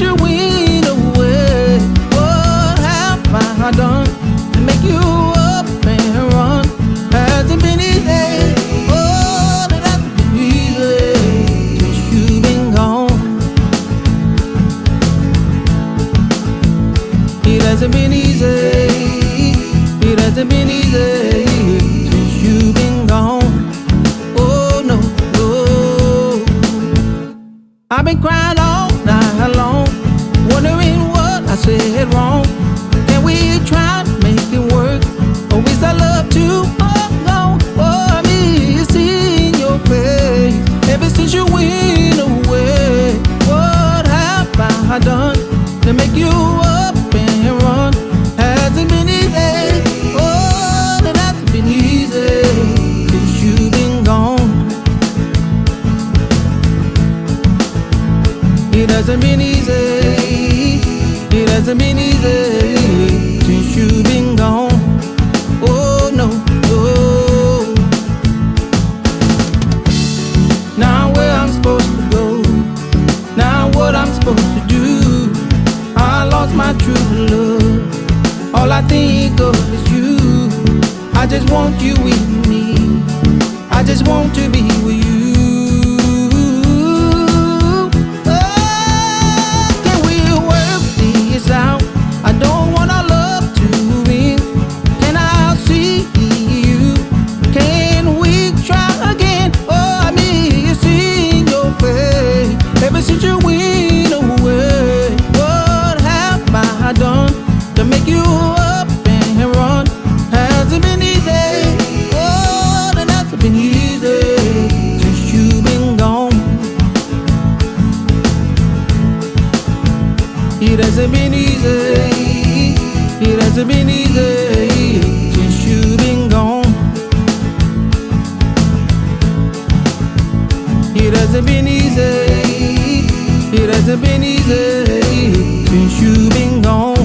you. What have I done to make you up and run? Has been easy? Oh, it hasn't been easy. Since you've been gone, it hasn't been easy. It hasn't been easy. Since you've been gone. Oh no, no. I've been crying. To make you up and run? Hasn't been easy. Oh, it hasn't been easy. Cause you've been gone. It hasn't been easy. It hasn't been easy my true love. All I think of is you. I just want you with me. I just want to be It hasn't been easy. It hasn't been easy Since you've been gone. It hasn't been easy. It hasn't been easy Since you've been gone.